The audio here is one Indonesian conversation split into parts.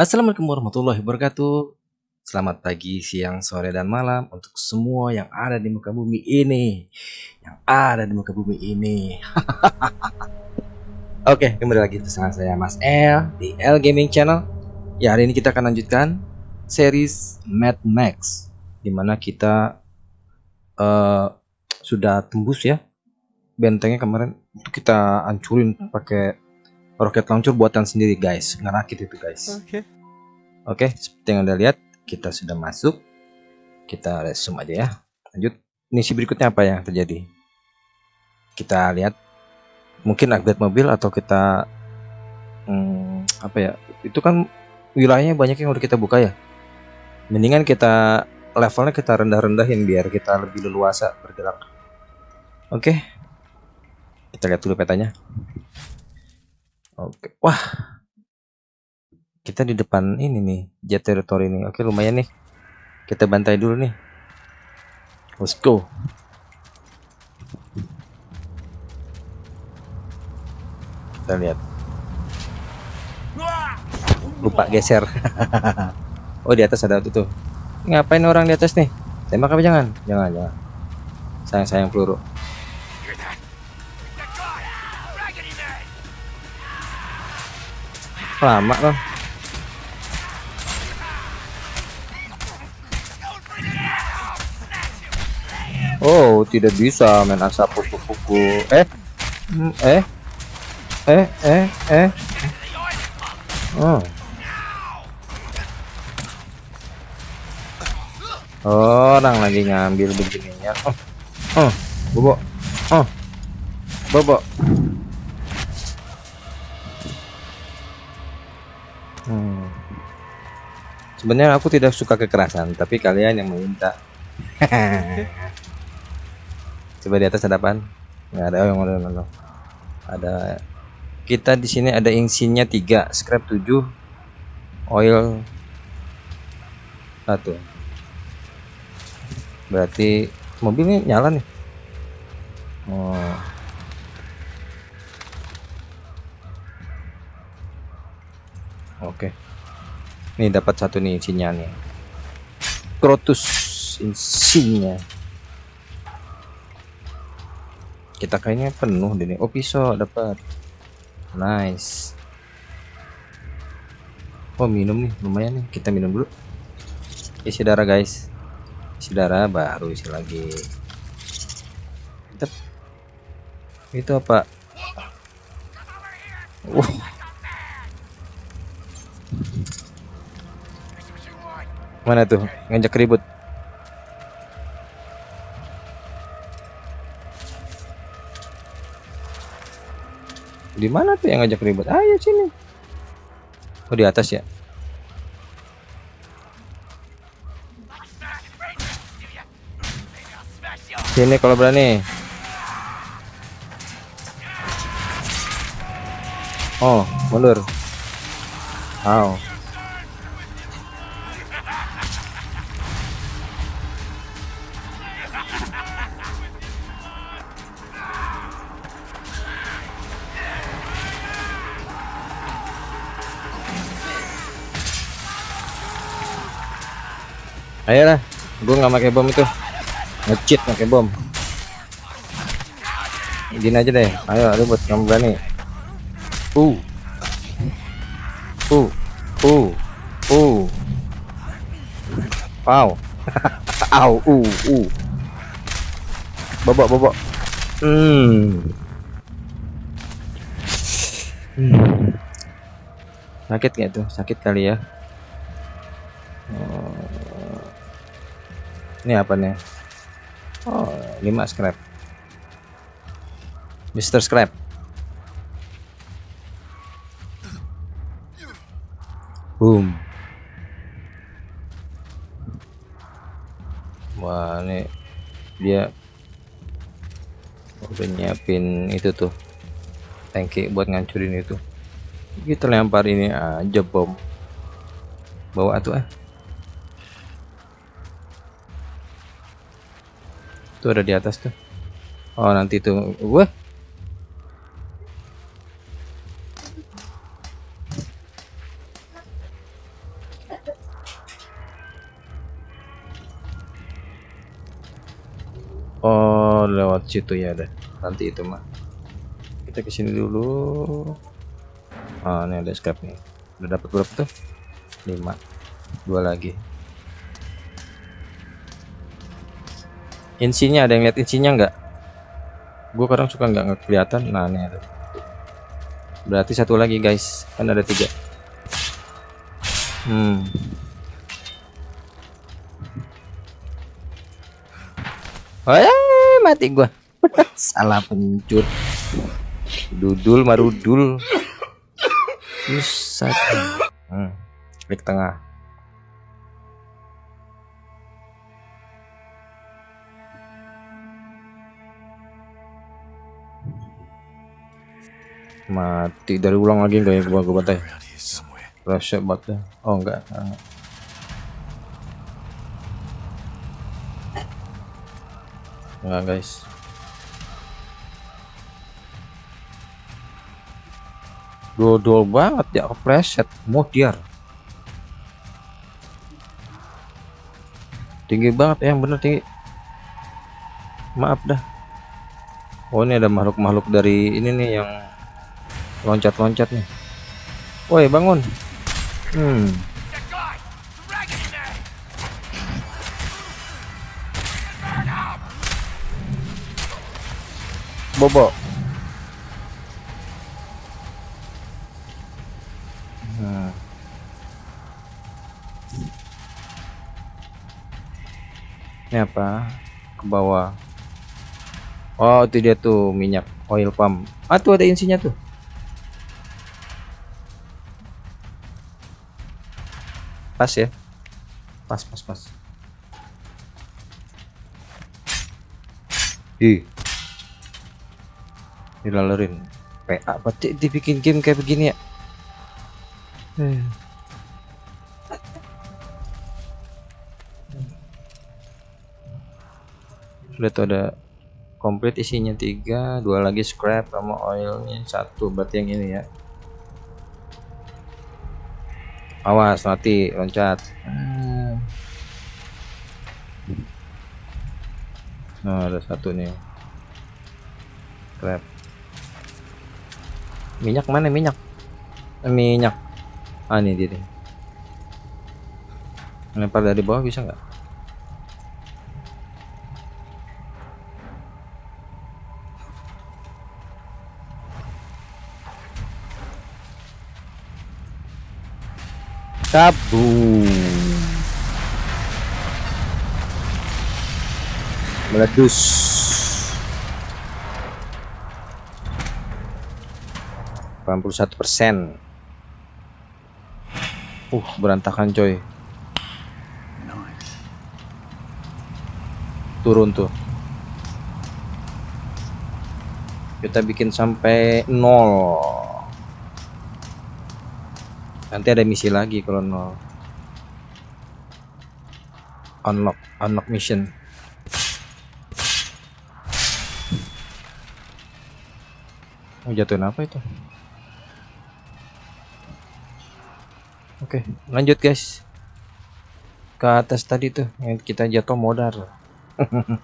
Assalamualaikum warahmatullahi wabarakatuh. Selamat pagi, siang, sore, dan malam untuk semua yang ada di muka bumi ini. Yang ada di muka bumi ini. Oke, kembali lagi bersama saya Mas L di L Gaming Channel. Ya, hari ini kita akan lanjutkan series Mad Max di mana kita uh, sudah tembus ya bentengnya kemarin itu kita hancurin pakai roket launcher buatan sendiri guys. Ngerakit itu guys. Oke. oke seperti yang anda lihat kita sudah masuk. Kita resume aja ya. Lanjut. Misi berikutnya apa yang terjadi? Kita lihat. Mungkin upgrade mobil atau kita hmm, apa ya? Itu kan wilayahnya banyak yang udah kita buka ya. Mendingan kita levelnya kita rendah-rendahin biar kita lebih leluasa bergerak. Oke. Kita lihat dulu petanya oke. Wah. Kita di depan ini nih jet territory ini oke lumayan nih. Kita bantai dulu nih. Let's go. Kita lihat. Lupa geser. Oh di atas ada itu tuh. Ngapain orang di atas nih? Tembak apa jangan? Jangan jangan. Sayang sayang peluru lama loh Oh, tidak bisa main asap kuku-kuku. Eh, eh, eh, eh, eh. Oh. Orang lagi ngambil begininya. Oh, oh, bobo, oh, bobo. Hmm. Sebenarnya aku tidak suka kekerasan, tapi kalian yang meminta. Coba di atas ada? Nggak ada oh, yang ada, ada. Ada kita di sini ada insinya 3, scrap 7, oil 1. Berarti mobil ini nyala nih. Oh. Oke. Nih dapat satu nih insinya nih. Crotus insinya. Kita kayaknya penuh deh. Oh pisau dapat. Nice. Oh minum nih lumayan nih. Kita minum dulu. Isi darah guys. Isi darah baru isi lagi. Itu apa? Uh. Mana tuh? Ngajak ribut. Di mana tuh yang ngajak ribut? Ayo sini. Oh di atas ya. Sini kalau berani. Oh, mundur. Wow. Ayolah, gue nggak pakai bom itu, ngecit pakai bom. Gini aja deh, ayo ribut kamu berani. Uh, uh, uh, uh, wow, au, uh, uh, bobok bobok. Hmm. hmm. Sakit nggak tuh? Sakit kali ya. Oh. Ini apa nih? Oh, 5 scrap. Mr. Scrap. Boom. Wah, ini dia udah nyiapin itu tuh. Tangki buat ngancurin itu. Kita lempar ini aja bom. Bawa tuh ah. itu ada di atas tuh. Oh, nanti itu gue. Oh, lewat situ ya deh. Nanti itu mah. Kita ke sini dulu. Ah, ini ada escape nih. Udah dapat berapa tuh? 5. Dua lagi. Insinya ada yang lihat insinya enggak gue kadang suka nggak kelihatan nah ini ada. Berarti satu lagi guys. Kan ada tiga. Hmm. Oh ya mati gua. Salah pencur dudul marudul. Pusat. Hmm. Klik tengah. Mati dari ulang lagi enggak ya gua gua bantai. Rush banget. Oh enggak. Enggak guys. dodol banget ya preset modiar tinggi banget ya yang bener tinggi maaf dah oh ini ada makhluk-makhluk dari ini nih yang loncat-loncat nih. Woi bangun. Hmm. Bobo. Ini apa? Ke bawah. Oh itu dia tuh minyak oil pump. Ah tuh ada insinya tuh pas ya? Pas pas pas. Ih. Dilalerin. PA berarti dibikin game kayak begini ya? Hmm. lihat tuh ada komplit isinya tiga dua lagi scrap sama oilnya satu. Berarti yang ini ya awas mati loncat. Nah ada satu nih. Scrap minyak mana minyak? Eh, minyak. Ah ini dia lempar dari bawah bisa nggak kabum meledus. Satu persen. Uh berantakan coy. Turun tuh. Kita bikin sampai nol nanti ada misi lagi kalau nol unlock unlock mission. Oh jatuhin apa itu? Oke lanjut guys. Ke atas tadi tuh yang kita jatuh modal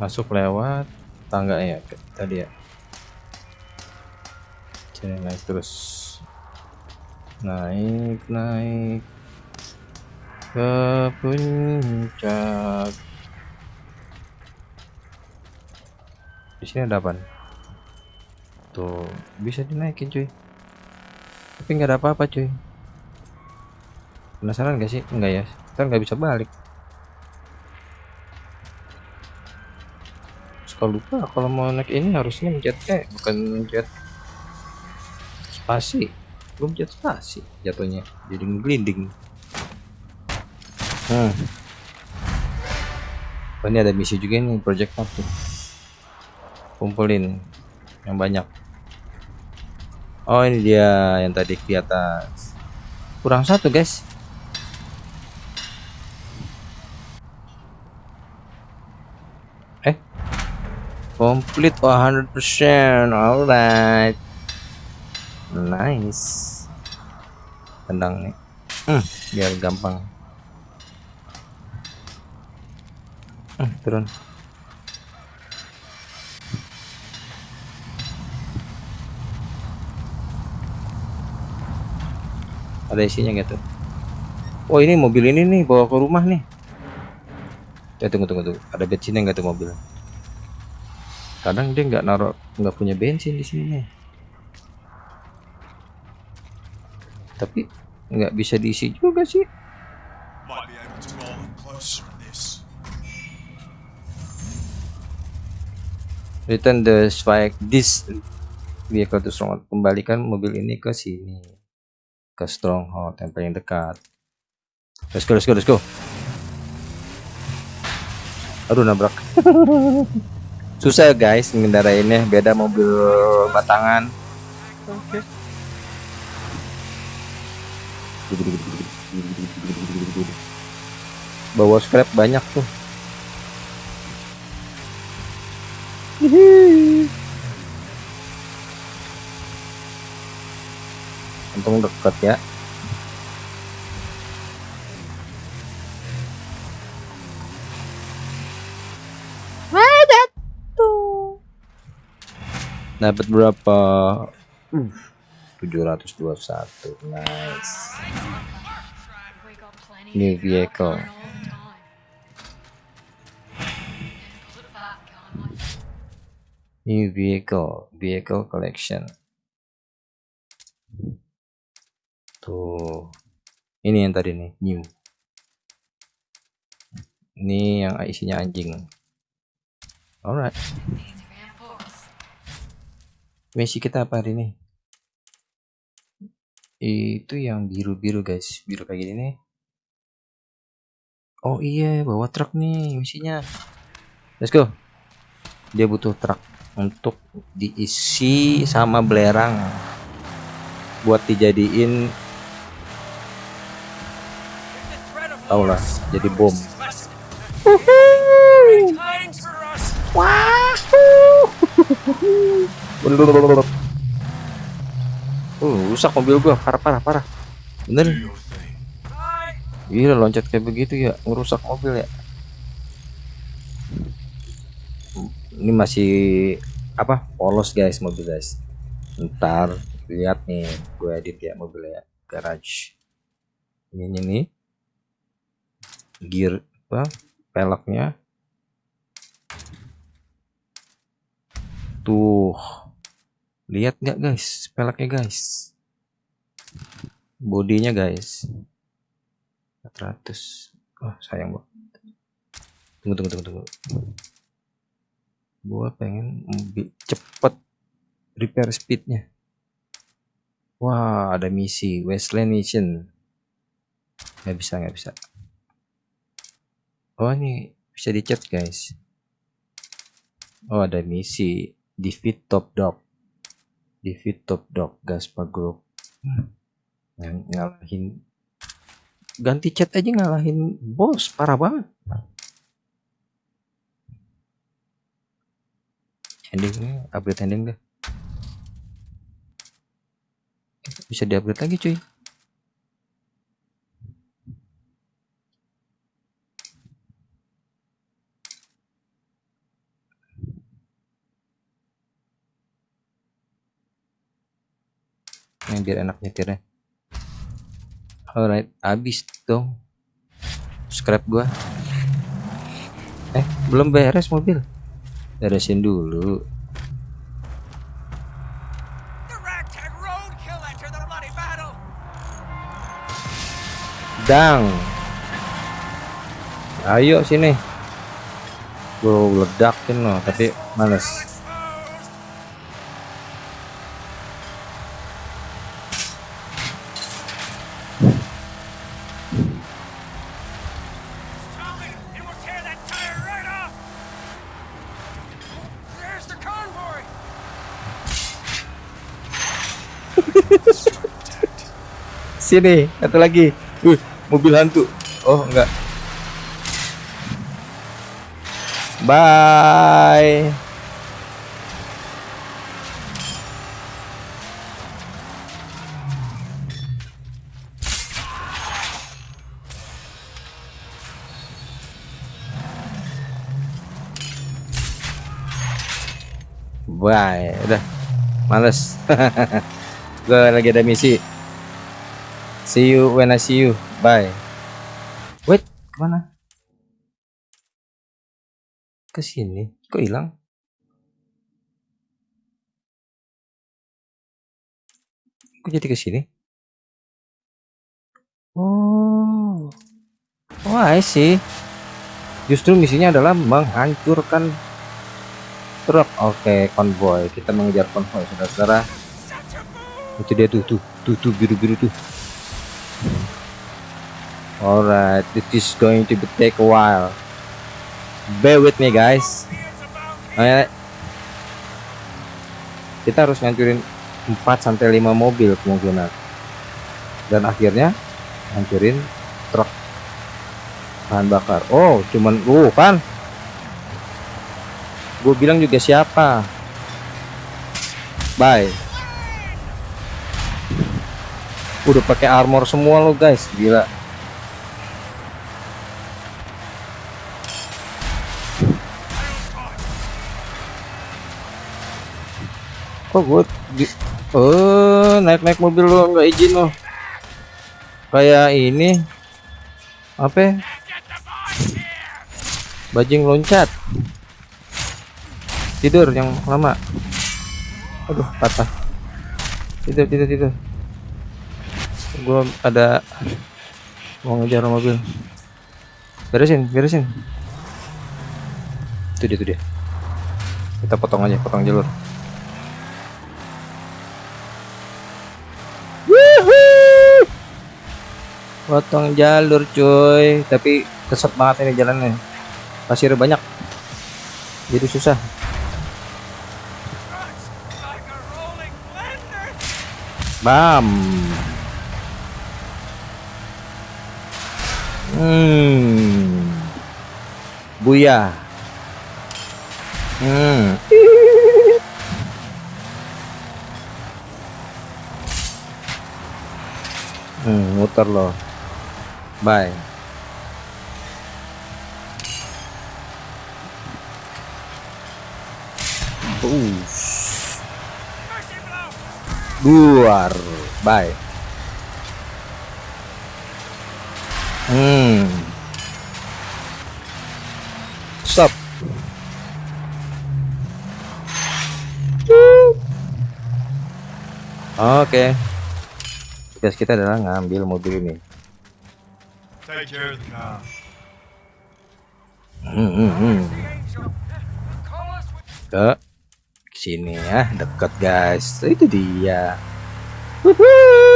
masuk lewat tangga ya tadi ya sini naik terus. Naik naik. Ke puncak. Di sini ada apa tuh bisa dinaikin cuy. Tapi nggak ada apa-apa cuy. Penasaran gak sih? Enggak ya? Kita nggak bisa balik. Suka lupa kalau mau naik ini harusnya mencet eh bukan mencet spasi belum jatuh spasi jatuhnya jadi ngelinding hmm. oh, ini ada misi juga nih project satu kumpulin yang banyak. Oh ini dia yang tadi di atas. Kurang satu guys. Eh. Complete 100% alright nice tendang nih hmm, biar gampang Hmm, turun. Ada isinya tuh? Oh ini mobil ini nih bawa ke rumah nih. Ya tunggu tunggu tunggu. Ada bensinnya nggak tuh mobil? Kadang dia nggak naruh nggak punya bensin di sini nih. Tapi nggak bisa diisi juga sih. Return the spike this vehicle to stronghold. Kembalikan mobil ini ke sini. Ke stronghold yang paling dekat. Let's go, let's go, let's go. Aduh nabrak. Susah ya guys ngendarainnya, beda mobil batangan. Oke. Bawa scrap banyak tuh. Untung dekat ya. Dapat berapa? Uh, 721. Nice. New vehicle. New vehicle, vehicle collection. Tuh. Ini yang tadi nih, new. Ini yang isinya anjing. Alright. Misi kita apa hari ini? Itu yang biru-biru guys, biru kayak gini nih. Oh iya, bawa truk nih misinya. Let's go. Dia butuh truk untuk diisi sama belerang. Buat dijadiin tau lah jadi bom uh rusak mobil gua. Parah parah parah. Bener. Gila loncat kayak begitu ya. Ngerusak mobil ya. Ini masih apa polos guys mobil guys. Ntar lihat nih gue edit ya mobilnya garage. Ini nih gear apa peleknya. Tuh lihat nggak guys? Peleknya guys. Bodinya guys. 400 oh sayang banget. Tunggu tunggu tunggu tunggu. Gua pengen mobil cepet repair speednya. Wah ada misi. Westland Mission. Nggak bisa nggak bisa. Oh ini bisa dicat guys. Oh ada misi. Defeat top dog defeat top dog Gaspar Group. Hmm. Ng- ngalahin ganti chat aja ngalahin bos parah banget. Endingnya upgrade ending deh. Bisa di upgrade lagi cuy ini biar enak nyetirnya. Alright habis dong. Scrap gua. Eh belum beres mobil. Beresin dulu. Dang. Ayo sini. Gua ledakin loh tapi males Sini, satu lagi. uh mobil hantu. Oh, enggak. Bye. Bye, udah males. Gue lagi ada misi see you when I see you. Bye. Wait ke mana? Ke sini kok hilang? Kok jadi ke sini oh. Oh I see. Justru misinya adalah menghancurkan truk. Oke konvoy. Kita mengejar konvoy saudara-saudara. Itu dia tuh tuh tuh tuh biru biru tuh alright this is going to take a while. Bear with me guys. Alright. kita harus ngancurin 4 sampai 5 mobil kemungkinan. Dan akhirnya hancurin truk bahan bakar. Oh cuman uh kan? Gue bilang juga siapa? Bye udah pakai armor semua lo guys. Gila. Kok gue di oh naik naik mobil lo nggak izin lo kayak ini. Apa? Bajing loncat. Tidur yang lama. Aduh patah. Tidur tidur tidur gua ada mau ngejar mobil. Beresin beresin. Itu dia itu dia. Kita potong aja potong jalur. Potong jalur cuy. Tapi keset banget ini jalannya. Pasir banyak. Jadi susah. Bam hmm. Buya. Hmm. Hmm muter loh bye. Blow. luar bye hmm. Stop. Oke. Tugas kita adalah ngambil mobil ini. Hmm, hmm, hmm. Ke sini ya dekat guys. Itu dia. Wuhu.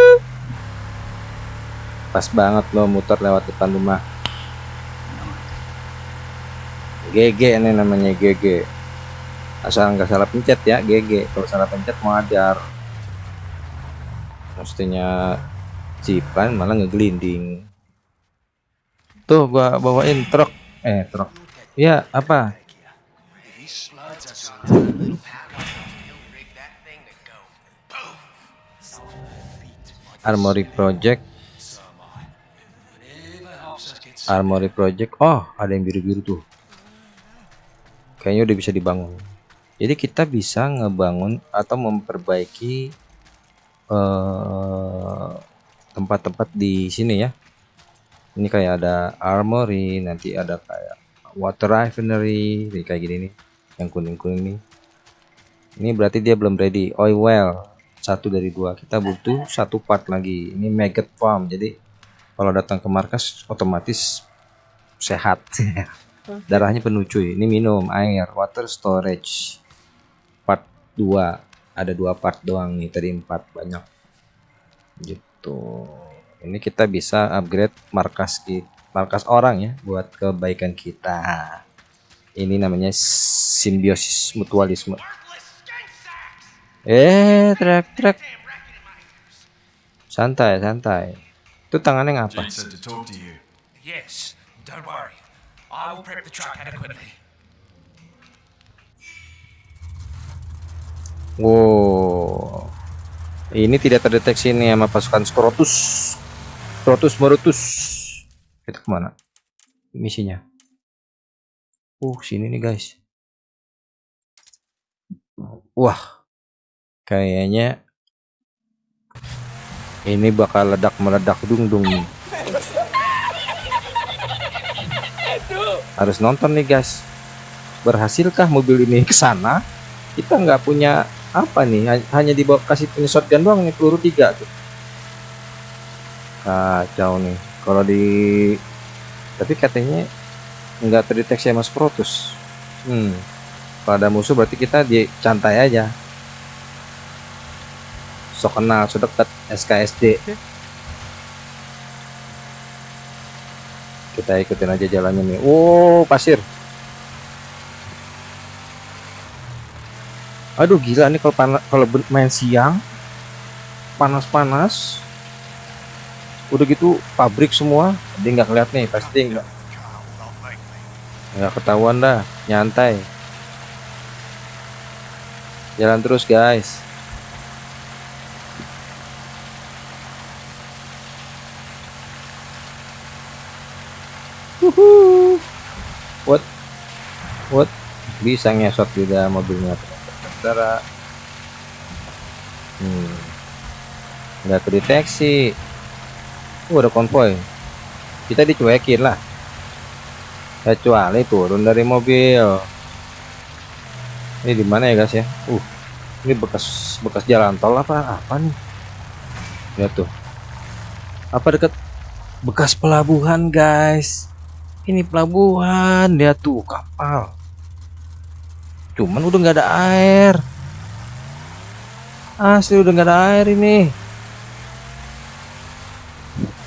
Pas banget lo muter lewat depan rumah. GG ini namanya GG asal nggak salah pencet ya GG kalau salah pencet mau ajar mestinya cipan malah ngegelinding. Tuh gua bawain truk. Eh truk. Ya apa? Armory Project Armory Project. Oh ada yang biru-biru tuh. Kayaknya udah bisa dibangun. Jadi kita bisa ngebangun atau memperbaiki eh, tempat-tempat di sini ya. Ini kayak ada armory nanti ada kayak water refinery kayak gini nih yang kuning-kuning nih. Ini berarti dia belum ready. Oil well. Satu dari dua. Kita butuh satu part lagi. Ini maggot farm. Jadi kalau datang ke markas otomatis sehat. Darahnya penuh cuy. Ini minum air water storage. Part 2 ada dua part doang nih tadi empat banyak. Gitu. Ini kita bisa upgrade markas di markas orang ya buat kebaikan kita. Ini namanya simbiosis mutualisme. Eh trek trek. Santai santai itu tangannya ngapa? Jade said to talk to you. Yes, don't worry. I will prep the truck adequately. wow. Ini tidak terdeteksi nih sama pasukan Skrotus. Skrotus Morutus kita ke mana? Misinya. Uh sini nih guys. Wah, kayaknya ini bakal ledak meledak dung dung nih. Harus nonton nih guys. Berhasilkah mobil ini ke sana? Kita nggak punya apa nih? ha- Hanya dibawa kasih punya shotgun doang nih peluru tiga tuh. Kacau nih. Kalau di tapi katanya nggak terdeteksi sama Protus. Hmm. Kalau ada musuh berarti kita dicantai aja. So kenal, so dekat SKSD. Kita ikutin aja jalannya nih. Oh, pasir. Aduh gila nih kalau panas kalau main siang panas-panas. Udah gitu pabrik semua, dia nggak ngeliat nih, pasti nggak nggak ketahuan dah, nyantai. Jalan terus guys. Wuhu. What? What? Bisa ngesot juga mobilnya. Saudara. Hmm. Nggak kedeteksi. Uh, ada konvoy. Kita dicuekin lah. Kecuali turun dari mobil. Ini di mana ya guys ya? Uh, ini bekas bekas jalan tol apa apa nih? Lihat tuh. Apa dekat bekas pelabuhan guys? Ini pelabuhan, lihat tuh kapal. Cuman udah nggak ada air. Asli udah nggak ada air ini.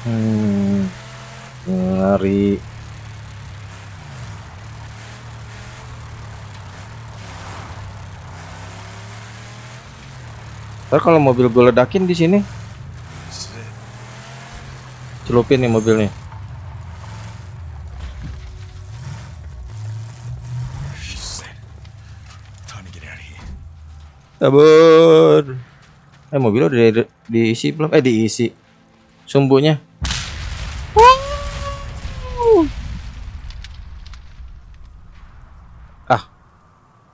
Hmm, ngeri. Ntar kalau mobil gue ledakin di sini, celupin nih mobilnya. Sabar. Eh mobilnya udah di- diisi belum? Eh diisi. Sumbunya. Ah.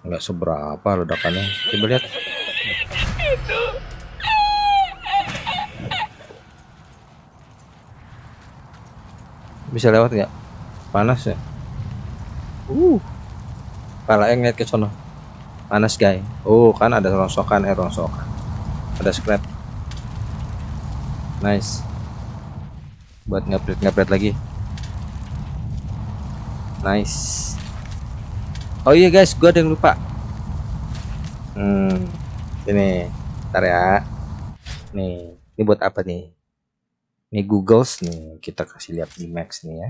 Enggak seberapa ledakannya. Coba lihat. Bisa lewat nggak? Panas ya? Uh. Pala yang lihat ke sono. Panas guys. Oh, kan ada rongsokan, eh rongsokan. Ada scrap. Nice. Buat ngepret ngepret lagi. Nice. Oh iya guys, gua ada yang lupa. Hmm, ini, ntar ya. Nih, ini buat apa nih? Ini Googles nih, kita kasih lihat di Max nih ya.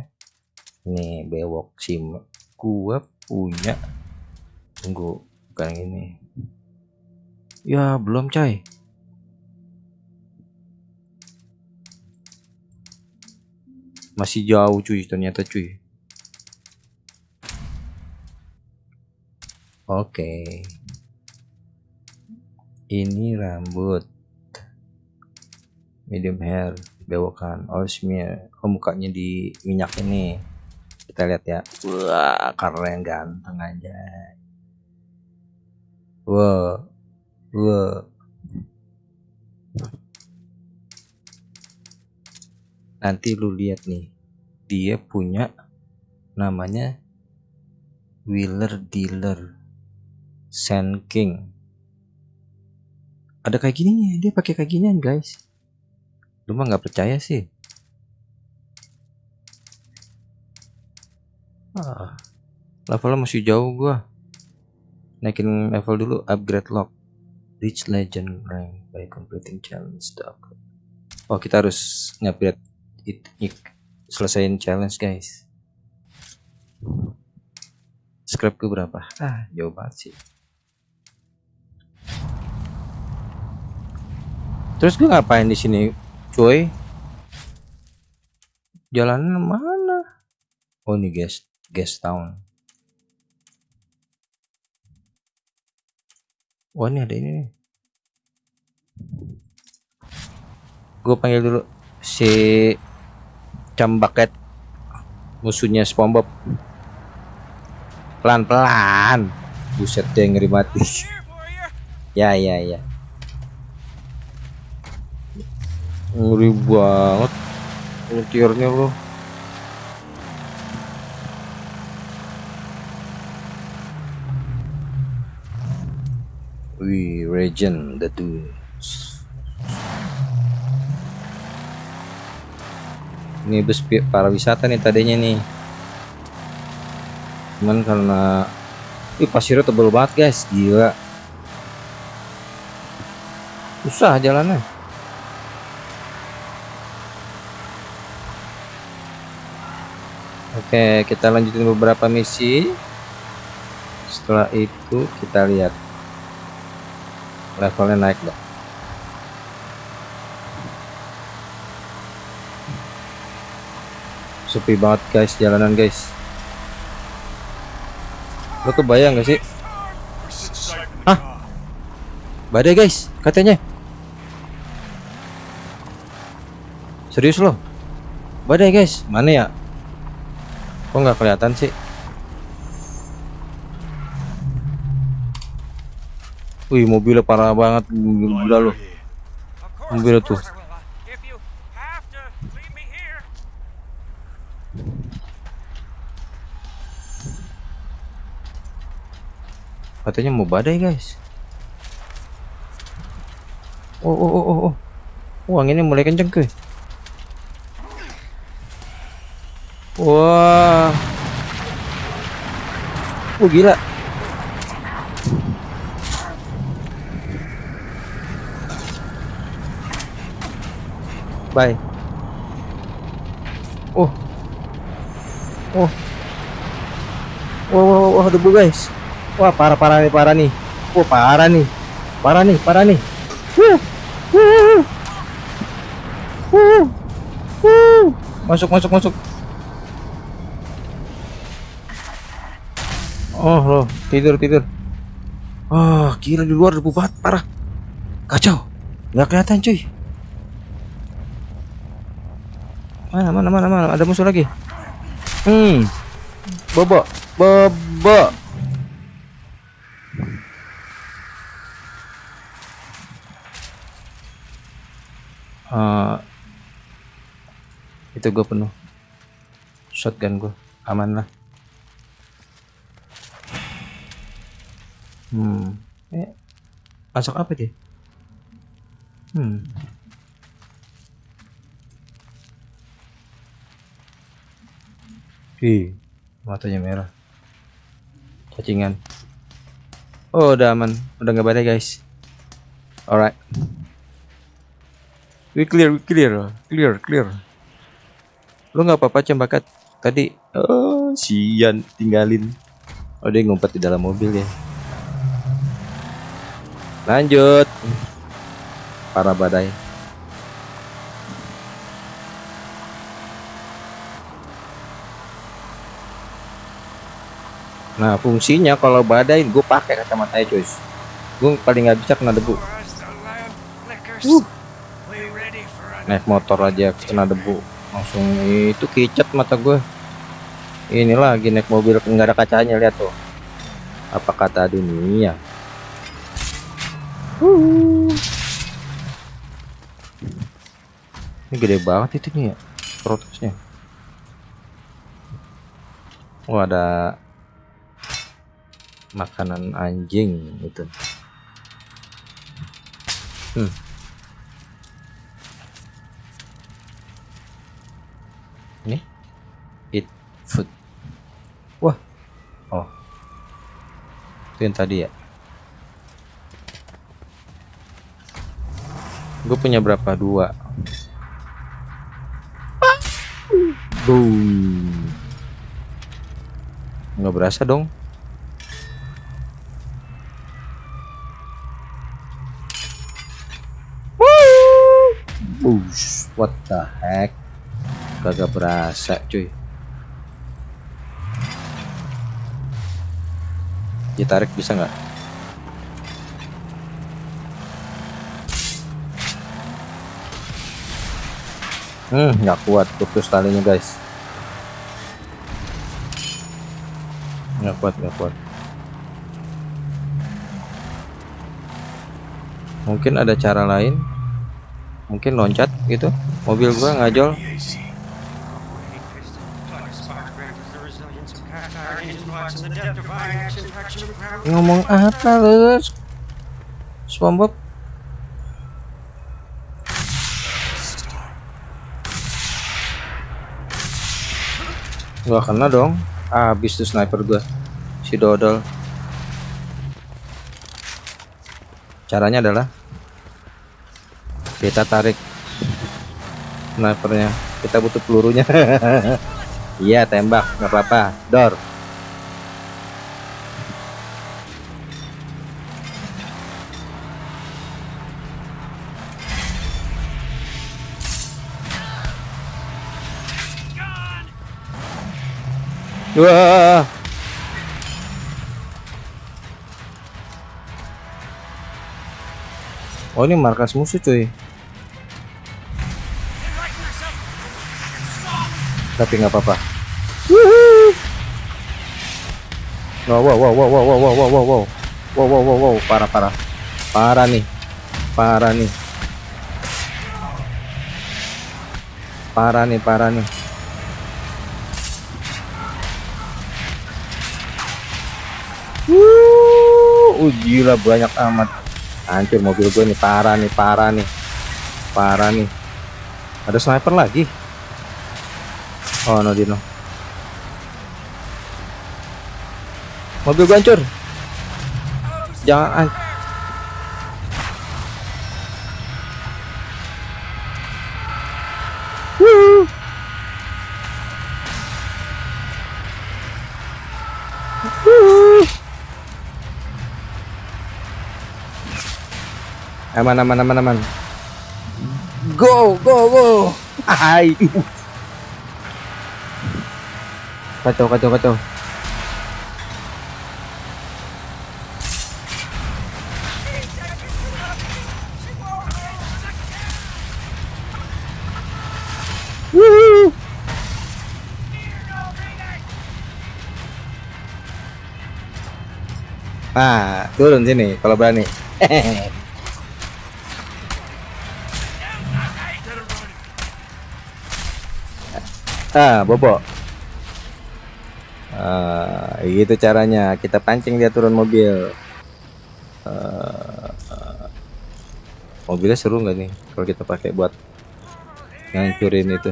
Ini bewok sim. Gua punya. Tunggu, bukan yang ini. Ya, belum coy. Masih jauh cuy, ternyata cuy. Oke. Ini rambut. Medium hair, bewokan, oh smear. Oh mukanya di minyak ini. Kita lihat ya. Wah, keren ganteng aja. Wah. Wah. Nanti lu lihat nih. Dia punya namanya Wheeler Dealer Sand King. Ada kayak gininya, dia pakai kayak ginian, guys. Lu mah nggak percaya sih. Ah, levelnya masih jauh gua. Naikin level dulu, upgrade lock. Reach legend rank by completing challenge upgrade. Oh, kita harus ngupgrade it, it selesaiin challenge, guys. Scrap ke berapa? Ah, jauh banget sih. Terus gue ngapain di sini, cuy? Jalan mana? Oh ini guys, guest town. Wah ini ada ini nih. Gue panggil dulu si Cambaket musuhnya SpongeBob. Pelan-pelan. Buset dia ngeri mati. You. Ya ya ya. Ngeri banget nyetirnya lo. Wih, Regen the Dunes. Ini bus pi- para wisata nih tadinya nih. Cuman karena Ih, pasirnya tebel banget guys, gila. Susah jalannya. Oke, kita lanjutin beberapa misi. Setelah itu kita lihat levelnya naik dong. Sepi banget guys jalanan guys. Lo kebayang gak sih? Car. Badai guys, katanya. Serius loh? Badai guys, mana ya? Kok nggak kelihatan sih? Wih, mobilnya parah banget, gila loh. Mobil tuh. Uh. Katanya mau badai guys. Oh, oh, oh, oh, oh. Oh, anginnya mulai kenceng ke. Wah. Oh, gila. Bye. Oh. Oh. Wah, wah, wah, debu guys. Wah, parah parah nih, parah nih. Wah, parah nih. Parah nih, parah nih. Wuh. Wuh. Wuh. Masuk, masuk, masuk. Oh, loh, tidur, tidur. Oh, gila di luar debu banget, parah. Kacau. Nggak kelihatan, cuy. Mana, mana, mana, mana? Ada musuh lagi. Hmm. Bobo, bobo. Eh, itu gue penuh shotgun gue aman lah hmm eh masuk apa dia hmm Ih, matanya merah. Cacingan. Oh udah aman. Udah nggak badai guys. Alright. We clear we clear. Clear clear. Lu nggak apa-apa cembakat tadi oh sian tinggalin. Oh dia ngumpet di dalam mobil ya. Lanjut. Para badai nah fungsinya kalau badai gue pakai kacamata cuy gue paling nggak bisa kena debu. Uh. naik motor aja kena debu. Langsung itu kicet mata gue ini lagi naik mobil nggak ada kacanya lihat tuh. Apa kata dunia? Ini gede banget itu nih ya protesnya. Oh ada makanan anjing itu hmm. Ini? Eat food. Wah. Oh. Itu yang tadi ya? Gue punya berapa? Dua. Boom. Nggak berasa dong Wush, what the heck? Kagak berasa cuy. Ditarik bisa nggak? Hmm nggak kuat putus talinya guys. Nggak kuat nggak kuat. Mungkin ada cara lain mungkin loncat gitu. Mobil gua ngajol. Ngomong apa lu SpongeBob? Gak kena dong. Habis tuh sniper gua. Si dodol. Caranya adalah kita tarik snipernya. Kita butuh pelurunya. Iya tembak. Nggak apa-apa. Door Wah. Oh ini markas musuh cuy. Tapi nggak apa-apa. Wow wow wow wow wow wow wow wow wow wow wow wow wow parah parah parah nih parah nih parah nih parah nih Uh, gila banyak amat. Hancur mobil gue nih, parah nih, parah nih. Parah nih. Ada sniper lagi. Oh, no dino. Mobil gue hancur. Jangan an- Wuh. Wuh. Aman aman aman aman. Go go go. Hai. Kacau kacau kacau. Wuhu. Ah, turun sini kalau berani. ah, bobo. Gitu caranya. Kita pancing dia turun mobil. Ah. mobilnya seru nggak nih kalau kita pakai buat ngancurin itu?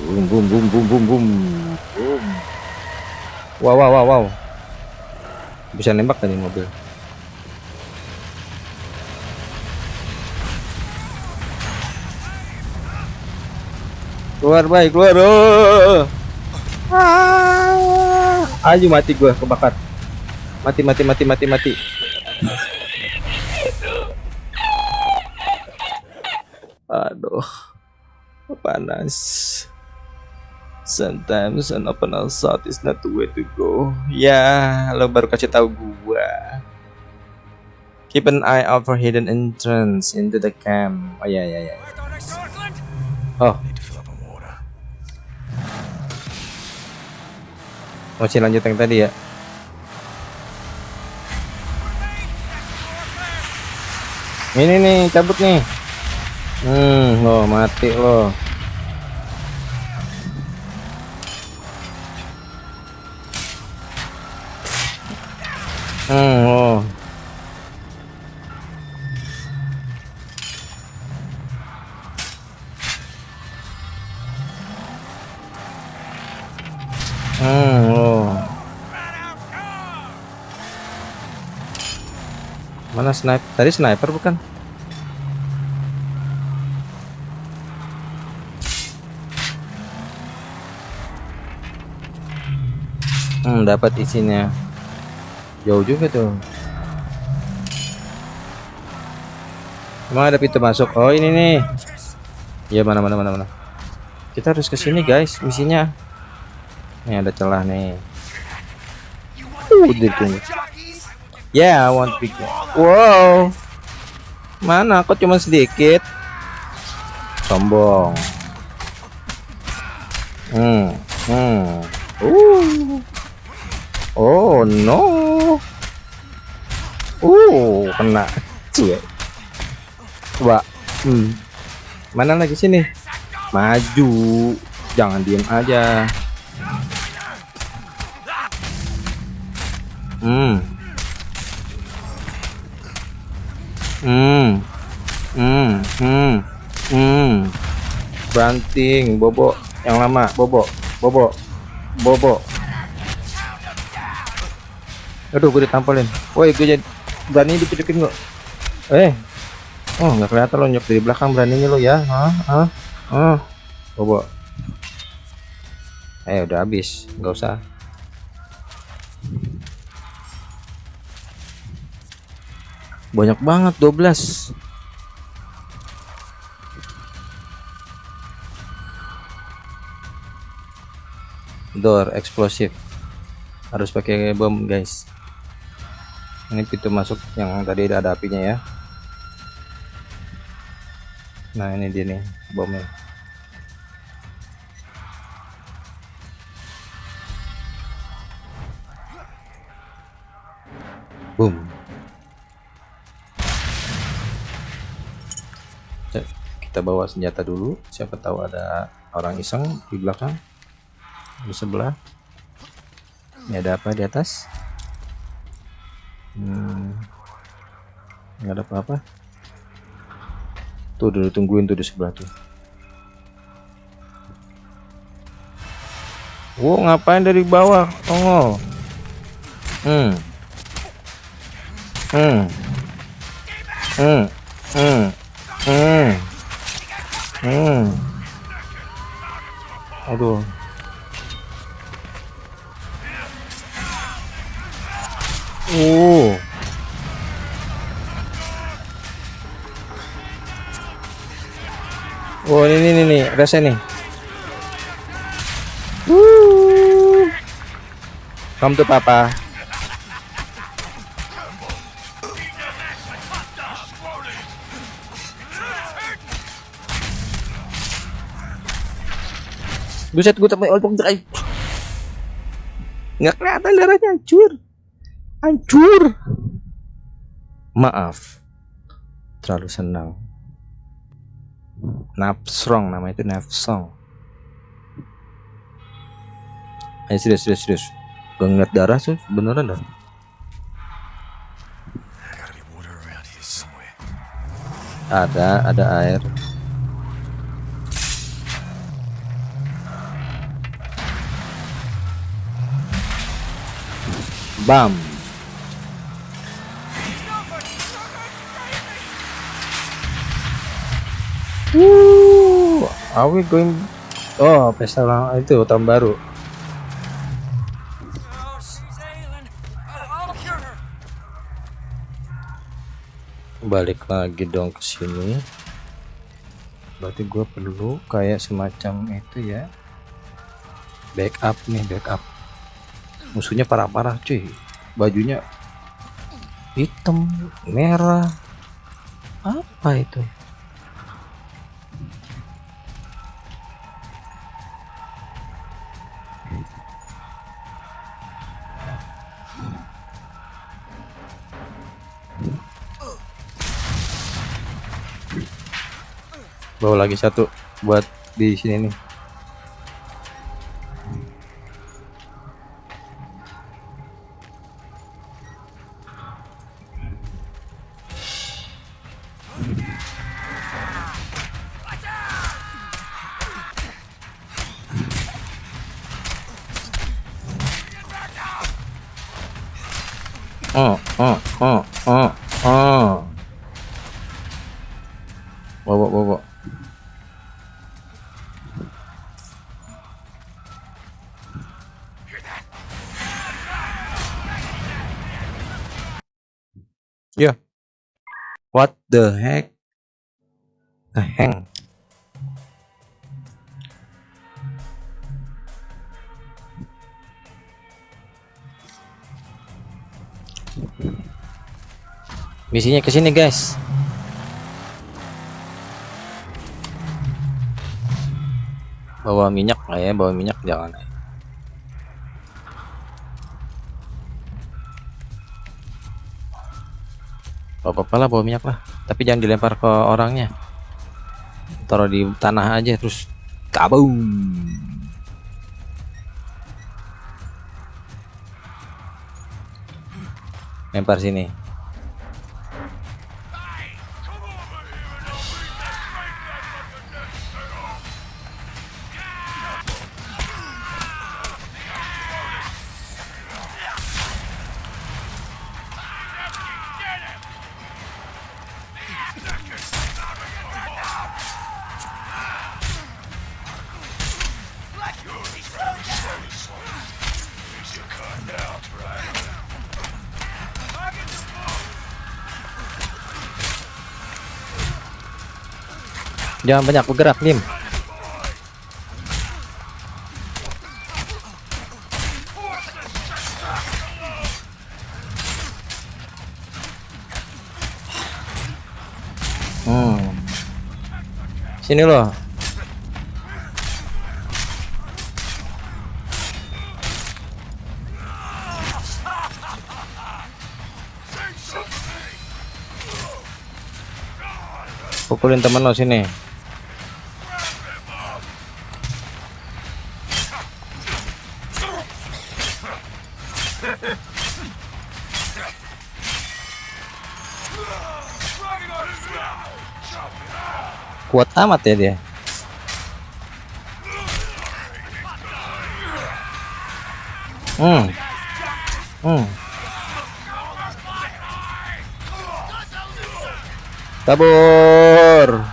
Boom boom boom boom boom. boom. Wow wow wow wow. Bisa nembak tadi mobil. Keluar baik keluar. Oh. Ah. Ayo mati gua kebakar. Mati mati mati mati mati. Aduh. Panas. Sometimes an open assault is not the way to go. Ya, lo baru kasih tahu gua. Keep an eye out for hidden entrance into the camp. Oh ya ya ya. Oh, masih lanjut yang tadi ya. Ini nih, cabut nih. Hmm, lo mati lo. Hmm, lo. Sniper? Tadi sniper bukan? Hmm, dapat isinya. Jauh juga tuh. Emang ada pintu masuk? Oh, ini nih. Ya mana mana mana mana. Kita harus ke sini, guys, misinya. Nih ada celah nih. Uh, ditunggu. Ya, I want big. Wow. Mana? Kok cuma sedikit? Sombong. Hmm. Hmm. Uh. Oh no. Uh, kena. Cie. Coba. Hmm. Mana lagi sini? Maju. Jangan diem aja. Hmm. Hmm. Hmm. Hmm. Banting, bobo yang lama, bobo, bobo, bobo. Aduh, gue ditampolin. Woi, gue jadi berani dipijekin gua. Eh. Oh, nggak kelihatan lo nyok dari belakang beraninya lo ya. Hah? Hah? Hah? Bobo. Eh, udah habis. nggak usah. Banyak banget 12. Door eksplosif. Harus pakai bom, guys. Ini pintu masuk yang tadi ada apinya ya. Nah ini dia nih bomnya. Boom. Kita bawa senjata dulu. Siapa tahu ada orang iseng di belakang di sebelah. Ini ada apa di atas? Hmm, nggak ada apa-apa? Tuh udah tungguin tuh di sebelah tuh. Wow ngapain dari bawah? Oh hmm. Hmm. Hmm. Hmm. Hmm. Hmm. Aduh Oh. Oh ini nih rasa nih. Woo. Come to papa. Buset gue tapi old drive. Nggak kelihatan darahnya hancur hancur. Maaf. Terlalu senang. Nafsrong nama itu nafsong ayo serius serius serius. Gue ngeliat darah sih beneran dah. Ada ada air. Bam Woo, are we going? Oh, pesta ulang itu tahun baru. Balik lagi dong ke sini. Berarti gue perlu kayak semacam itu ya. Backup nih, backup. Musuhnya parah-parah cuy. Bajunya hitam, merah. Apa itu? Bawa lagi satu buat di sini nih the heck? The hang. Misinya ke sini, guys. Bawa minyak lah ya, bawa minyak jangan. Gak apa-apa lah bawa minyak lah. Tapi jangan dilempar ke orangnya. Taruh di tanah aja terus kabum. Lempar sini. Jangan banyak bergerak, Lim. Hmm. Sini loh. Pukulin temen lo sini. Kuat amat ya dia. Hmm. Hmm. Kabur.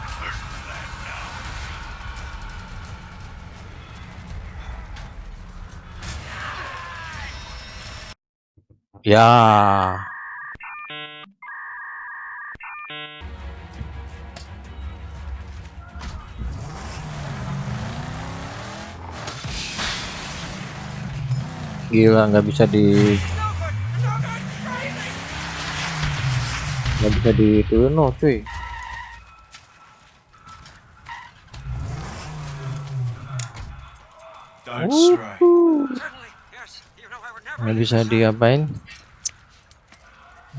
Ya. Gila nggak bisa di nggak bisa diturunin no cuy. Nggak bisa diapain.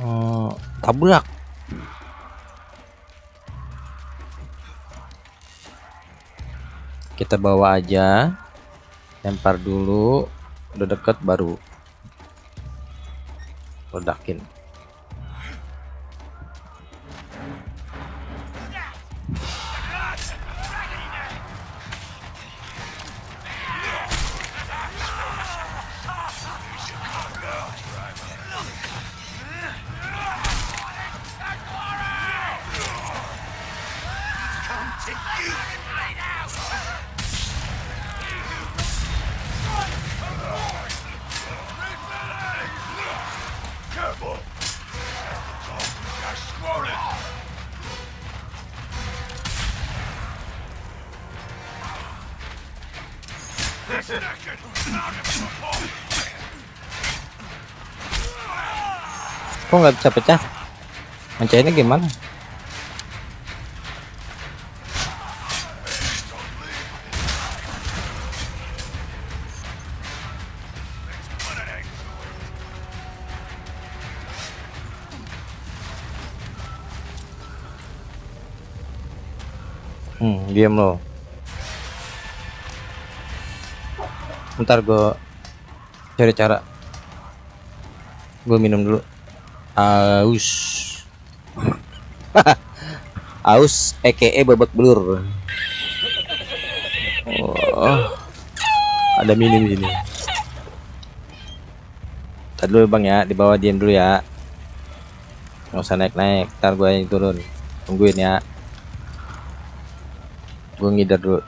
Oh, tabrak. Kita bawa aja. Lempar dulu udah deket baru ledakin kok nggak bisa pecah. Mencairnya gimana? Hmm diam lo. Ntar gue cari cara. Gue minum dulu aus. Aus EKE babak belur. Oh, ada minum di sini. Tadi dulu bang ya. Di bawah diam dulu ya. Nggak usah naik naik ntar gue yang turun. Tungguin ya. Gue ngidar dulu.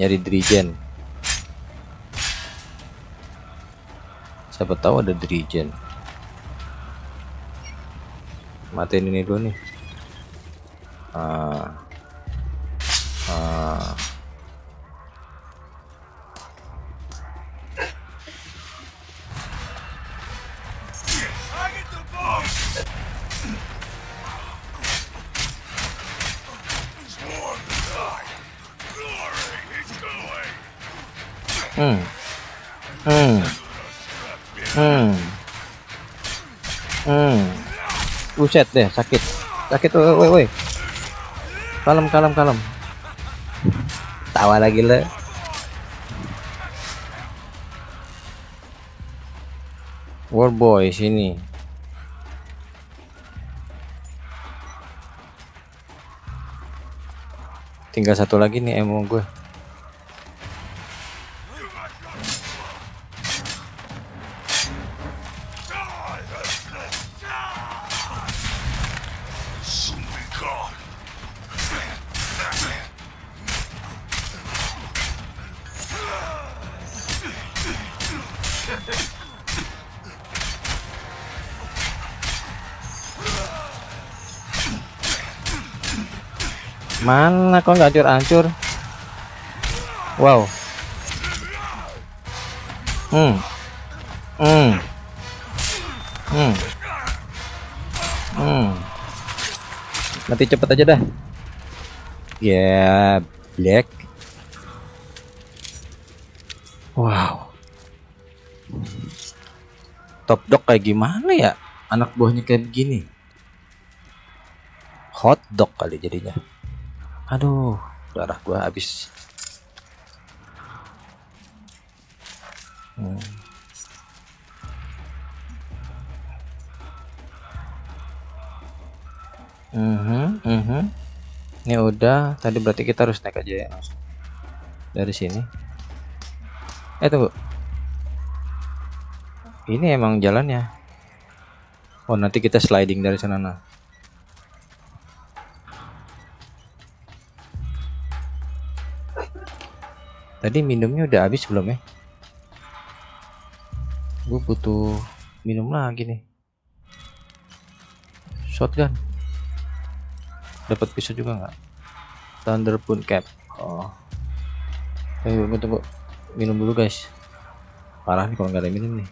Nyari dirijen siapa tahu ada dirijen matiin ini dulu nih ah. Ah. Buset deh sakit. Sakit woi woi woi. Kalem kalem kalem. Tawa lagi le. War boy sini. Tinggal satu lagi nih emo gue mana kok nggak hancur-hancur? Wow. Hmm. Hmm. Hmm. Hmm. Mati cepet aja dah. Ya black. Wow. Top dog kayak gimana ya? Anak buahnya kayak begini. Hot dog kali jadinya aduh darah gua habis Hmm. Mhm, mhm. Ini udah, tadi berarti kita harus naik aja ya. Dari sini. Eh tunggu. Ini emang jalannya. Oh, nanti kita sliding dari sana nah. Tadi minumnya udah habis belum ya? Gue butuh minum lagi nih. Shotgun. Dapat pisau juga nggak? Thunderbolt cap. Oh. Tunggu, tunggu, tunggu. Minum dulu guys. Parah nih kalau nggak ada minum nih.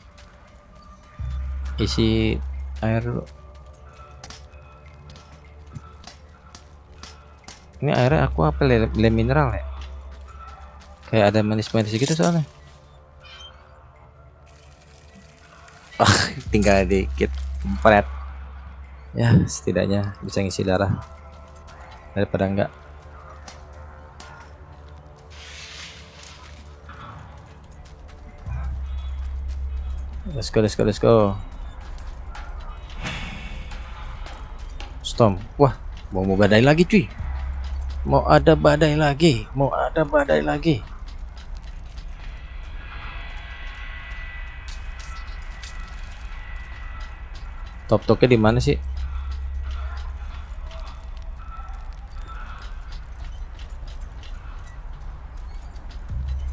Isi air dulu. Ini airnya aku apa le, le mineral ya? Kayak ada manis-manis gitu soalnya. Ah, tinggal dikit. Empret. Ya, setidaknya bisa ngisi darah daripada enggak. Let's go, let's go, let's go. Storm. Wah, mau mau badai lagi cuy. Mau ada badai lagi, mau ada badai lagi. Top toknya di mana sih?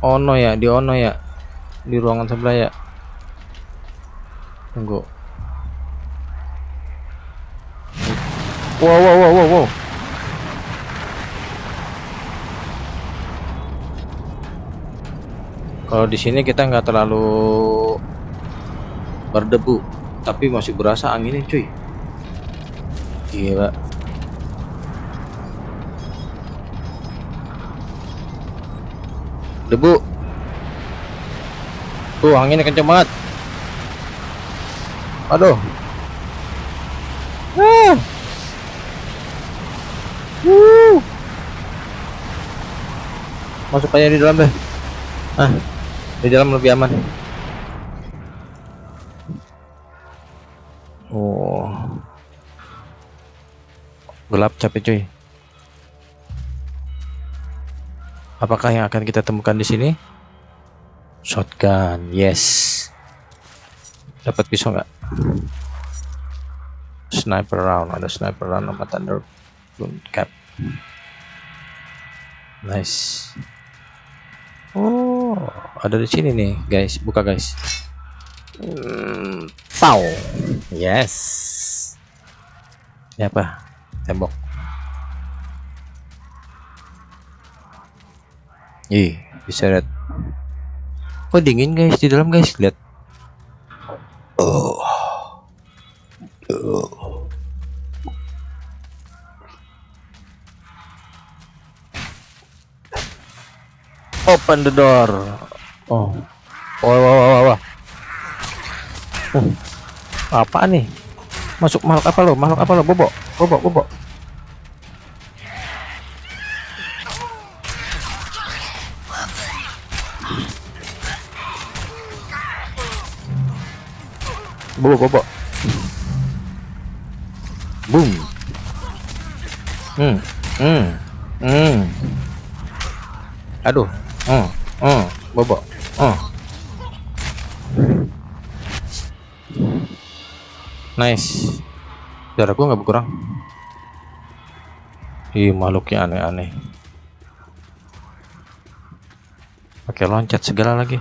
Ono ya, di Ono ya. Di ruangan sebelah ya. Tunggu. Wow, wow, wow, wow, wow. Kalau di sini kita nggak terlalu berdebu, tapi masih berasa anginnya, cuy. Gila. Debu. Tuh, anginnya kenceng banget. Aduh. Ah. Wuh. Masuk aja di dalam deh. Ah, di dalam lebih aman. Gelap capek cuy. Apakah yang akan kita temukan di sini? Shotgun, yes. Dapat pisau nggak? Sniper round, ada sniper round sama thunder cap. Nice. Oh, ada di sini nih, guys. Buka, guys. Hmm, Pow. Yes. Ini apa? Tembok. Ih, bisa lihat. Oh, dingin guys di dalam, guys. Lihat. Oh. Oh. Open the door. Oh. Wah, wah, wah, wah, wah. Uh. Apa nih? Masuk makhluk apa lo? Makhluk apa lo? Bobok, bobok, bobok. Bobo bobo boom. Hmm hmm hmm. Aduh. Hmm hmm bobo hmm. Nice. Darah gua nggak berkurang. Ih, makhluknya aneh-aneh. Pakai loncat segala lagi.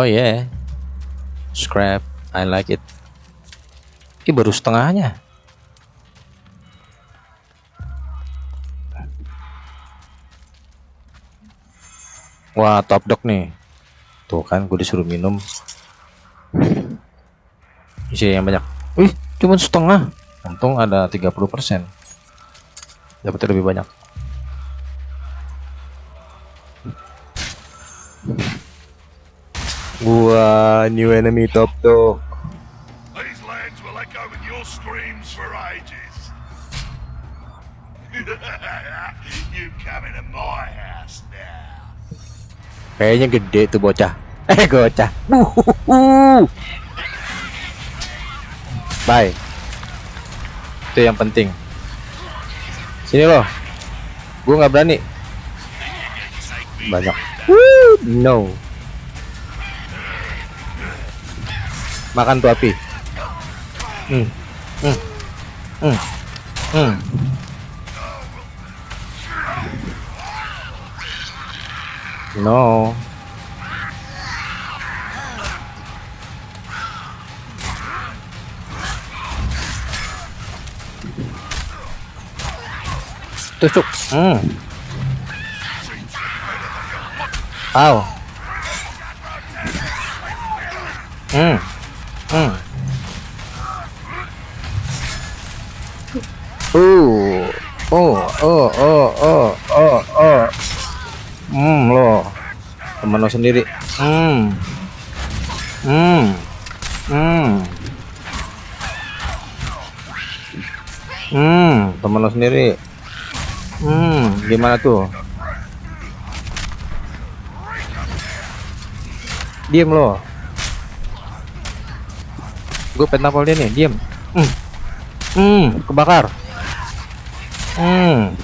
Oh yeah. Scrap. I like it. Ini baru setengahnya. Wah, top dog nih. Tuh kan, gue disuruh minum. Isi yang banyak. Wih, cuma setengah. Untung ada 30%. Dapat lebih banyak. Wah, new enemy top dog. These lands will echo with your screams for ages. you come into my house now. Kayaknya gede tuh bocah. Eh, bocah. Bye. Itu yang penting. Sini loh. Gue nggak berani. Banyak. Woo, no. Makan tuh api. Hmm. Hmm. Hmm. Hmm. No. Tusuk. Hmm. Ow. Hmm. Hmm. Uh. Oh, oh, oh, oh, oh, oh. Hmm, lo. Temen lo sendiri. Hmm. Hmm. Hmm. Hmm, temen lo sendiri. Hmm, gimana tuh? Diem lo. Gue pentapol dia nih, diem. Hmm. Hmm, kebakar. Hmm.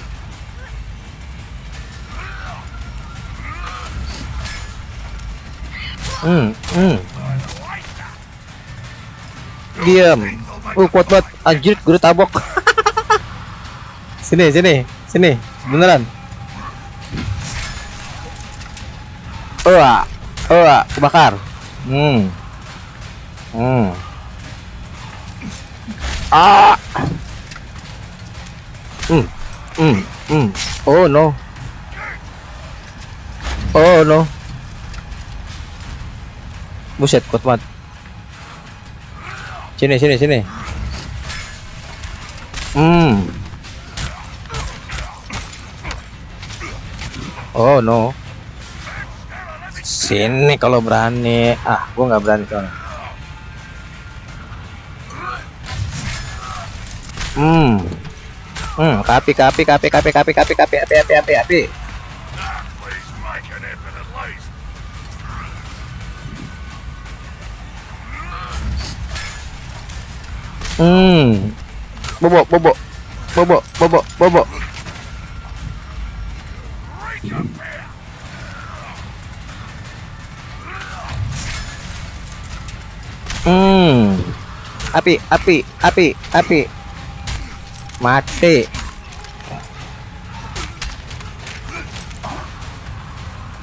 Hmm, hmm. Diam. Uh, kuat banget. Anjir, gue tabok. sini, sini, sini. Beneran. Wah, wah, kebakar. Hmm. Hmm. Ah. Hmm. Hmm. Hmm. Oh no. Oh no. Buset, kuat banget. Sini, sini, sini. Hmm. Oh no. Sini kalau berani. Ah, gua nggak berani soalnya. Hmm. Hmm, kapi, kapi, kapi, kapi, kapi, kapi, kapi, api, api, api, api. Hmm. Bobo, bobo. Bobo, bobo, bobo. Hmm. Api, api, api, api. Mati.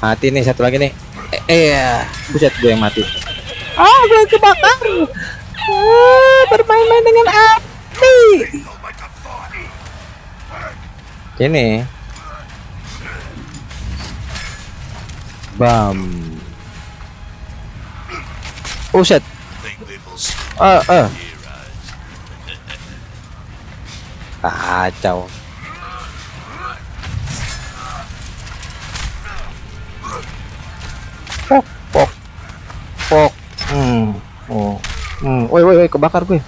Mati nih satu lagi nih. Eh, eh buset gue yang mati. Ah, gue kebakar. Ah, bermain-main dengan api. I'll make a fight. Ini. Bam. Buset. kacau. Pok pok pok. Hmm oh hmm. Woi woi woi kebakar gue.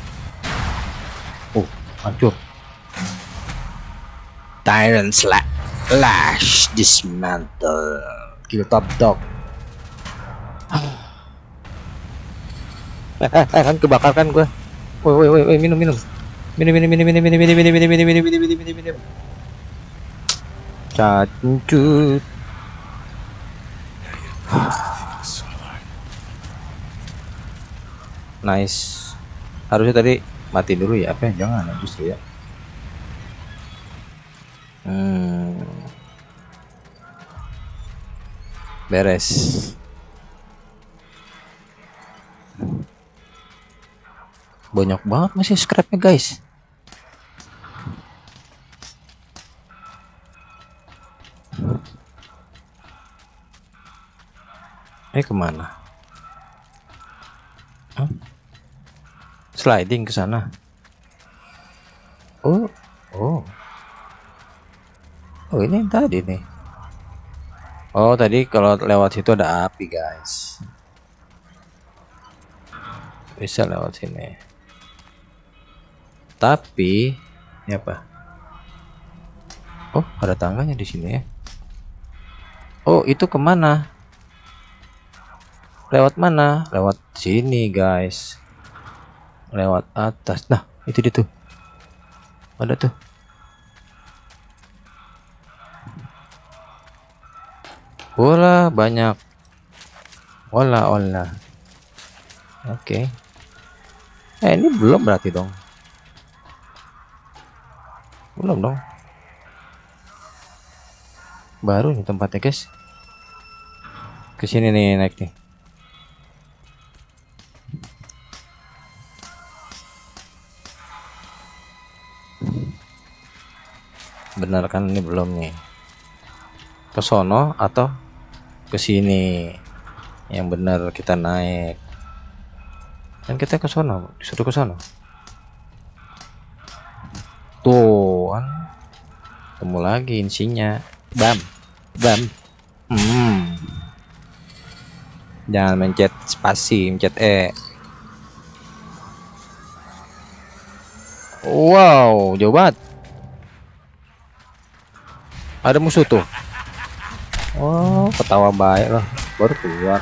Oh hancur. Tyrant slash, lash dismantle. Kill top dog. Eh eh eh kan kebakar kan gue woi woi woi minum minum minum minum minum minum minum minum minum minum minum minum minum minum minum minum cancut nice harusnya tadi mati dulu ya apa ya? jangan justru ya hmm. beres banyak banget masih scrapnya guys eh ke mana? Hah? sliding ke sana. Oh oh. Oh ini tadi nih. Oh tadi kalau lewat situ ada api guys. Bisa lewat sini. Tapi ini apa? Oh ada tangganya di sini ya. Oh itu ke mana lewat mana? Lewat sini guys. Lewat atas. Nah itu dia tuh. Ada tuh. Bola banyak. Olah olah. Oke. Okay. eh ini belum berarti dong. Belum dong. Baru nih tempatnya guys. Ke sini nih naik nih benar kan ini belum nih? Ke sono atau ke sini? Yang benar kita naik. Dan kita ke sono disuruh ke sono. Tuh kan? Ketemu lagi insinya. Bam bam. Hmm. jangan mencet spasi mencet e. Wow jauh banget ada musuh tuh. Oh. Ketawa baik lah. Baru keluar.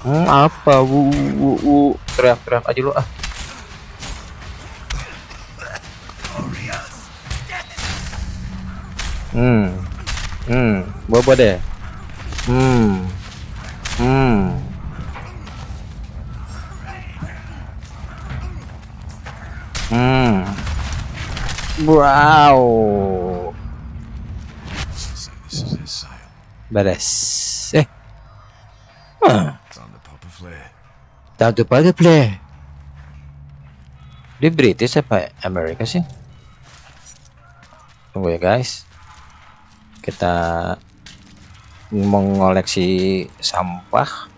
Hmm, apa wu, wu, wu. teriak-teriak aja lu ah. Hmm. Hmm. Bobo deh. Hmm. Hmm wow beres eh huh. To a flare. Time to play play. Di British apa Amerika sih? Tunggu ya guys. Kita mengoleksi sampah.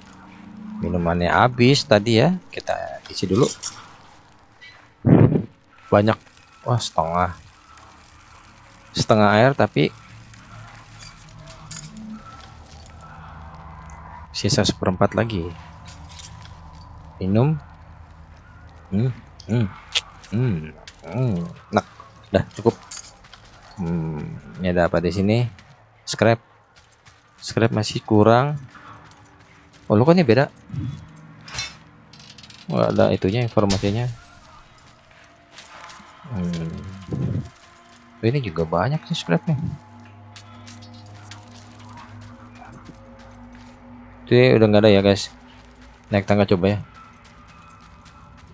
Minumannya habis tadi ya. Kita isi dulu. Banyak. Wah setengah. Setengah air tapi sisa seperempat lagi. Minum. Hmm hmm hmm, hmm. nah udah cukup. Hmm, ini ada apa di sini? Scrap. Scrap masih kurang. Oh lu kan ini beda? Oh, ada itunya informasinya hmm. Ini juga banyak sih scrapnya. Jadi udah nggak ada ya guys. Naik tangga coba ya.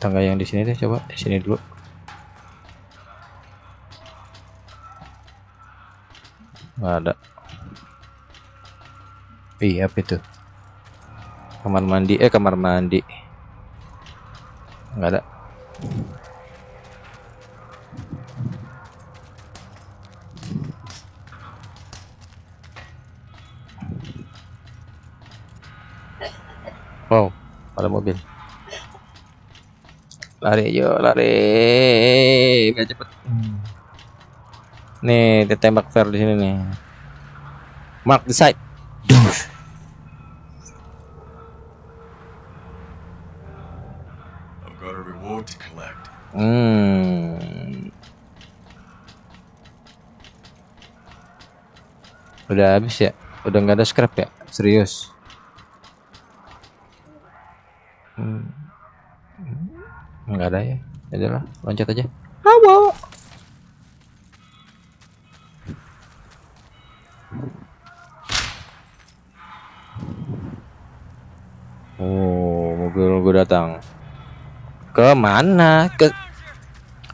Tangga yang di sini deh coba. Di sini dulu. Nggak ada. Iya apa itu? Kamar mandi. Eh kamar mandi. Nggak ada wow ada mobil lari yuk lari biar cepet nih dia tembak fair di sini nih mark the side Duh. got a reward to collect. Hmm. Udah habis ya? Udah nggak ada scrap ya? Serius? Nggak ada ya? Ya udahlah, loncat aja. Hawa. Oh, mobil gue datang. Ke mana? Ke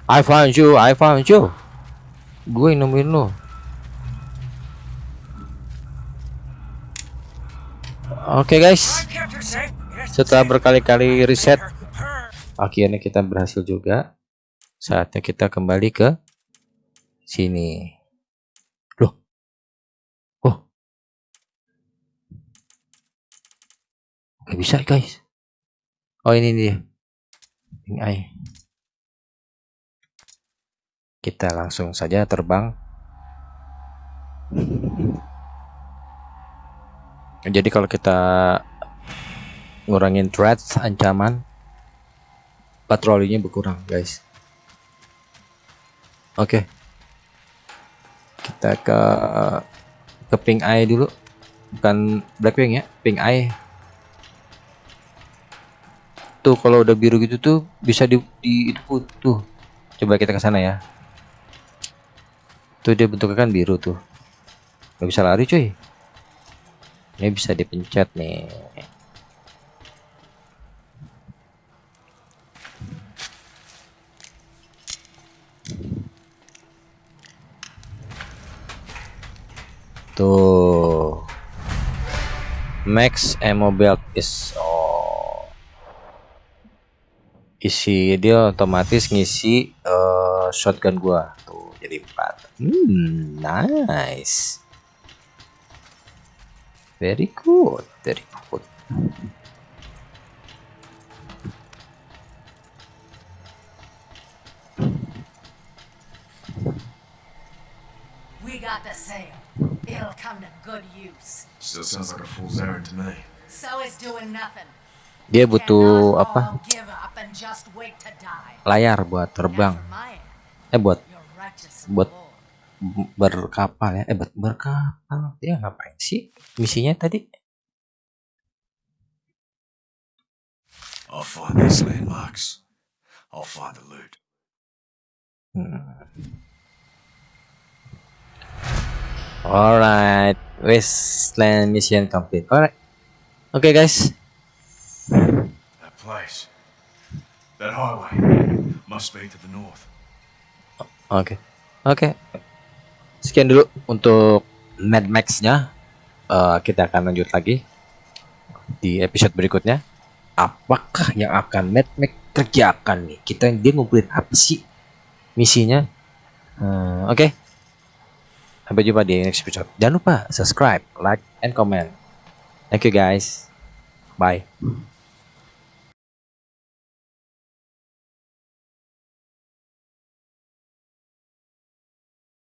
I found you, I found you. Gue nemuin lo. Oke guys, safe. Yes, setelah berkali-kali her. Akhirnya kita berhasil juga. Saatnya kita kembali ke sini. Loh. Oh. Oke, bisa guys. Oh, ini dia. Ini ai. Kita langsung saja terbang. Jadi kalau kita ngurangin threats ancaman patrolinya berkurang guys. Oke. Kita ke ke pink eye dulu. Bukan blackwing ya pink eye. Tuh kalau udah biru gitu tuh bisa di, di itu tuh. Coba kita ke sana ya. Tuh dia bentuknya kan biru tuh. Nggak bisa lari cuy. Ini bisa dipencet nih Tuh. Max ammo belt is oh. Isi dia otomatis ngisi eh, shotgun gua. Tuh, jadi 4. Hmm, nice. Very good, very good. We got the sale. It'll come to good use. Still sounds like a fool's errand to me. So is doing nothing. Dia butuh apa? all give up and just wait to die. Layar buat terbang. Eh buat you're righteous Buat- berkapal ya. Eh buat berkapal. Dia ngapain sih misinya tadi? I'll find these landmarks. I'll find the loot. Hmm. Alright, Wasteland mission complete. Alright, oke guys. That place. That highway. Must be to the north. Oke, oke. Sekian dulu untuk Mad Max-nya. Eh, kita akan lanjut lagi di episode berikutnya. Apakah yang akan Mad Max kerjakan nih? Kita dia ngumpulin apa sih misinya? Hmm, oke. Sampai jumpa di next episode. Jangan lupa subscribe, like, and comment. Thank you guys. Bye.